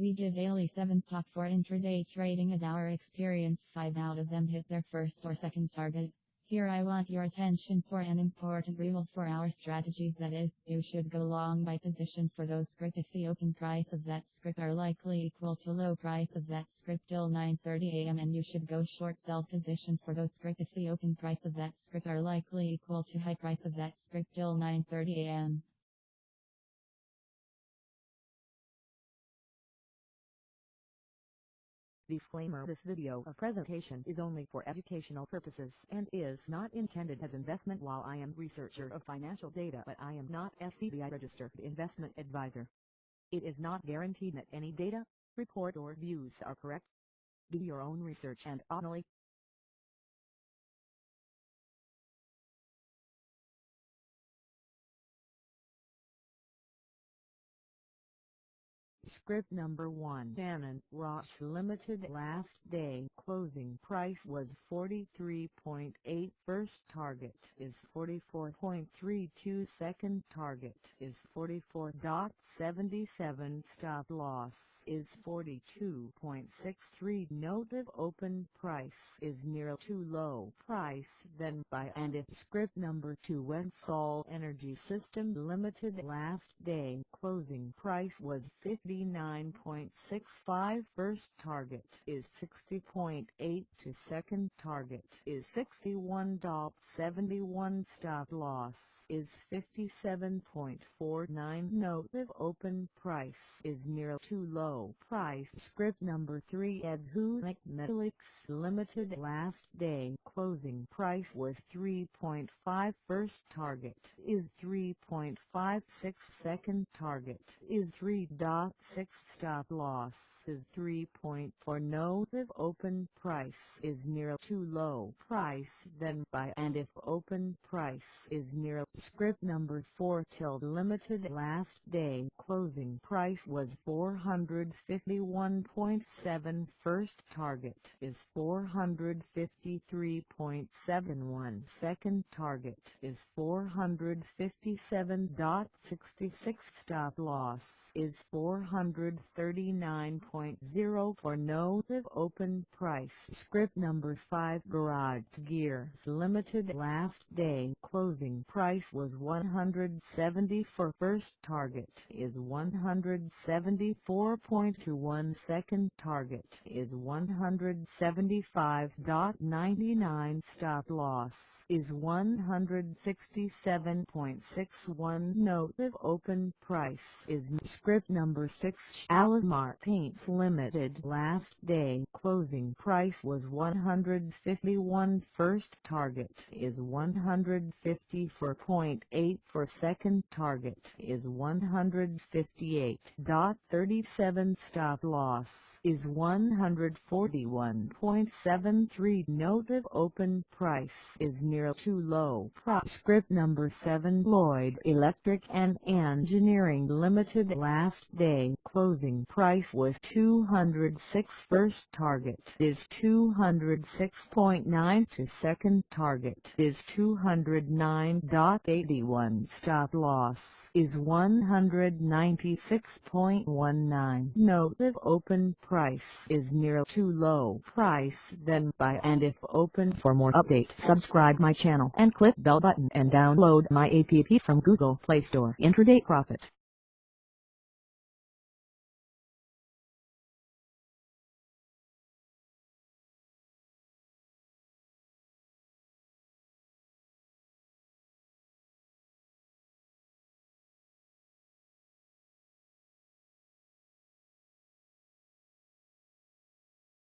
We give daily 7 stock for intraday trading as our experience. 5 out of them hit their first or second target. Here I want your attention for an important rule for our strategies. That is, you should go long by position for those script if the open price of that script are likely equal to low price of that script till 9.30 am and you should go short sell position for those script if the open price of that script are likely equal to high price of that script till 9.30 Disclaimer This video or presentation is only for educational purposes and is not intended as investment while I am researcher of financial data but I am not SEBI registered investment advisor. It is not guaranteed that any data, report or views are correct. Do your own research and only Script number 1 Shannon Rosh Limited last day closing price was 43.8 first target is 44.32 second target is 44.77 stop loss is 42.63 note of open price is near too low price then buy and if script number 2 Websol Energy System Limited last day closing price was 50 59.65 first target is 60.8 to second target is 61.71 stop loss is 57.49 note of open price is near too low. Price script number 3 Edhulic Metalics Limited last day. Closing price was 3.5 first target is 3.56 second target is 3.6 Six stop loss is 3.4 note if open price is near too low price then buy. And if open price is near script number 4 till limited last day closing price was 451.7 first target is 453.71 second target is 457.66 stop loss is 400 139.04 no live open price. Script number 5 garage gears limited last day. Closing price was 174 first target is 174.21 second target is 175.99 stop loss is 167.61 note live open price is script number 6 Shalimar Paints Limited. Last day closing price was 151 first target is 154.8 for second target is 158.37 stop loss is 141.73 note of open price is near too low. Script number 7 Lloyd Electric and Engineering Limited. Last day closing price was 206 first target is 206.9 to second target is 209.81 stop loss is 196.19 note if open price is near too low price then buy and if open for more update subscribe my channel and click bell button and download my app from Google Play Store. Intraday profit